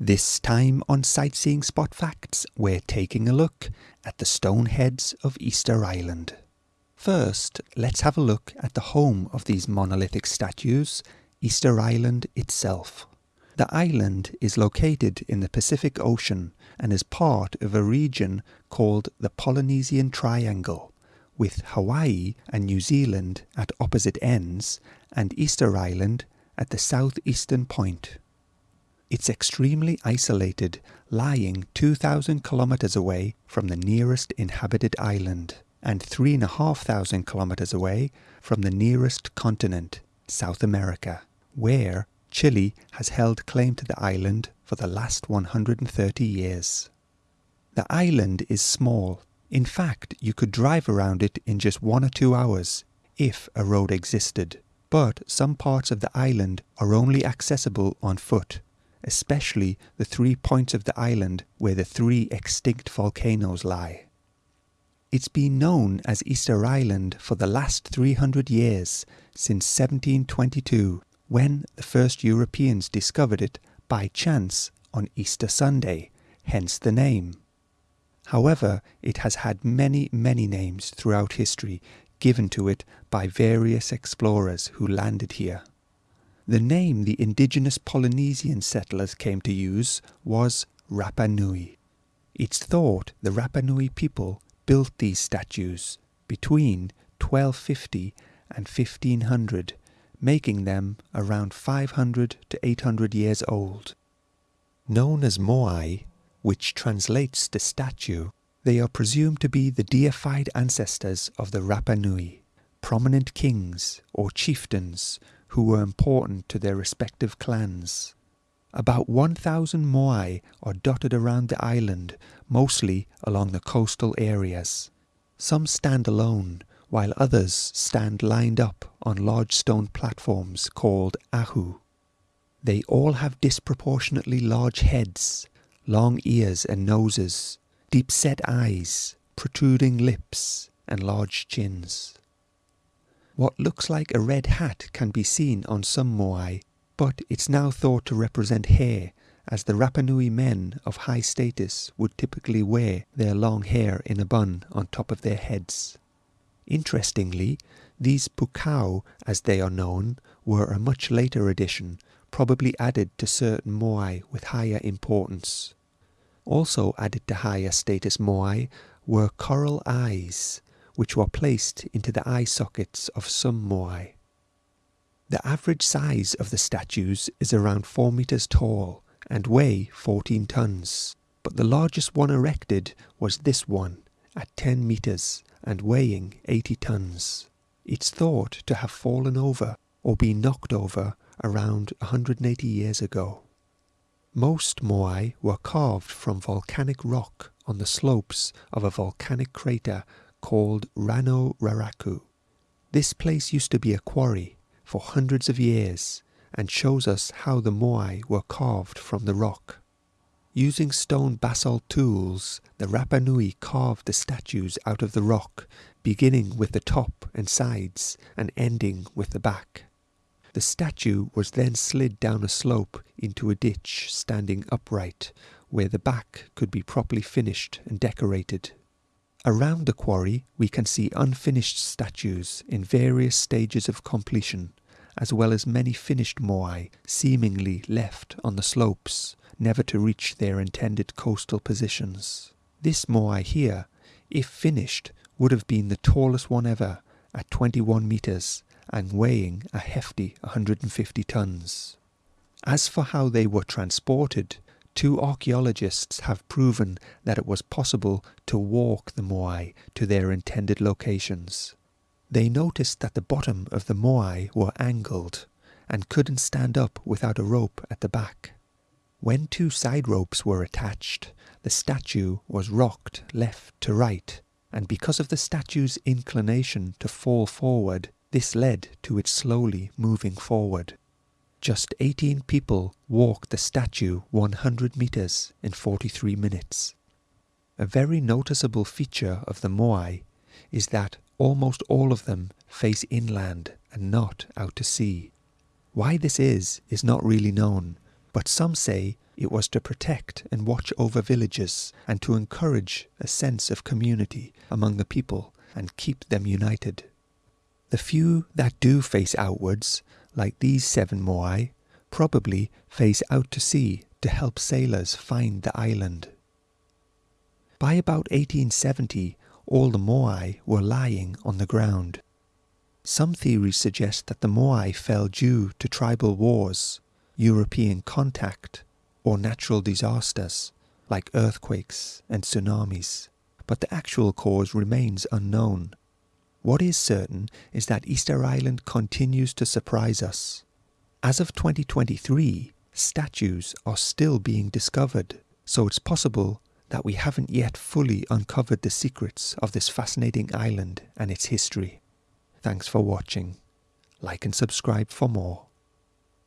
This time on Sightseeing Spot Facts, we're taking a look at the stone heads of Easter Island. First, let's have a look at the home of these monolithic statues, Easter Island itself. The island is located in the Pacific Ocean and is part of a region called the Polynesian Triangle, with Hawaii and New Zealand at opposite ends and Easter Island at the southeastern point. It's extremely isolated, lying 2,000 kilometers away from the nearest inhabited island and 3,500 kilometers away from the nearest continent, South America, where Chile has held claim to the island for the last 130 years. The island is small. In fact, you could drive around it in just one or two hours if a road existed. But some parts of the island are only accessible on foot especially the three points of the island where the three extinct volcanoes lie. It's been known as Easter Island for the last 300 years, since 1722, when the first Europeans discovered it by chance on Easter Sunday, hence the name. However, it has had many, many names throughout history given to it by various explorers who landed here. The name the indigenous Polynesian settlers came to use was Rapa Nui. It's thought the Rapa Nui people built these statues between 1250 and 1500, making them around 500 to 800 years old. Known as Moai, which translates to statue, they are presumed to be the deified ancestors of the Rapa Nui, prominent kings or chieftains who were important to their respective clans. About 1,000 Moai are dotted around the island, mostly along the coastal areas. Some stand alone, while others stand lined up on large stone platforms called ahu. They all have disproportionately large heads, long ears and noses, deep set eyes, protruding lips, and large chins. What looks like a red hat can be seen on some Moai, but it's now thought to represent hair, as the Rapanui men of high status would typically wear their long hair in a bun on top of their heads. Interestingly, these pukao, as they are known, were a much later addition, probably added to certain Moai with higher importance. Also added to higher status Moai were coral eyes, which were placed into the eye sockets of some Moai. The average size of the statues is around 4 meters tall and weigh 14 tons, but the largest one erected was this one at 10 meters and weighing 80 tons. It's thought to have fallen over or been knocked over around 180 years ago. Most Moai were carved from volcanic rock on the slopes of a volcanic crater called Rano Raraku. This place used to be a quarry for hundreds of years and shows us how the Moai were carved from the rock. Using stone basalt tools, the Rapa Nui carved the statues out of the rock, beginning with the top and sides and ending with the back. The statue was then slid down a slope into a ditch standing upright, where the back could be properly finished and decorated. Around the quarry we can see unfinished statues in various stages of completion, as well as many finished moai seemingly left on the slopes, never to reach their intended coastal positions. This moai here, if finished, would have been the tallest one ever, at 21 metres and weighing a hefty 150 tons. As for how they were transported, Two archaeologists have proven that it was possible to walk the Moai to their intended locations. They noticed that the bottom of the Moai were angled and couldn't stand up without a rope at the back. When two side ropes were attached, the statue was rocked left to right, and because of the statue's inclination to fall forward, this led to its slowly moving forward. Just 18 people walked the statue 100 meters in 43 minutes. A very noticeable feature of the Moai is that almost all of them face inland and not out to sea. Why this is, is not really known, but some say it was to protect and watch over villages and to encourage a sense of community among the people and keep them united. The few that do face outwards, like these seven moai, probably face out to sea to help sailors find the island. By about 1870, all the moai were lying on the ground. Some theories suggest that the moai fell due to tribal wars, European contact, or natural disasters like earthquakes and tsunamis, but the actual cause remains unknown. What is certain is that Easter Island continues to surprise us. As of 2023, statues are still being discovered, so it's possible that we haven't yet fully uncovered the secrets of this fascinating island and its history. Thanks for watching. Like and subscribe for more.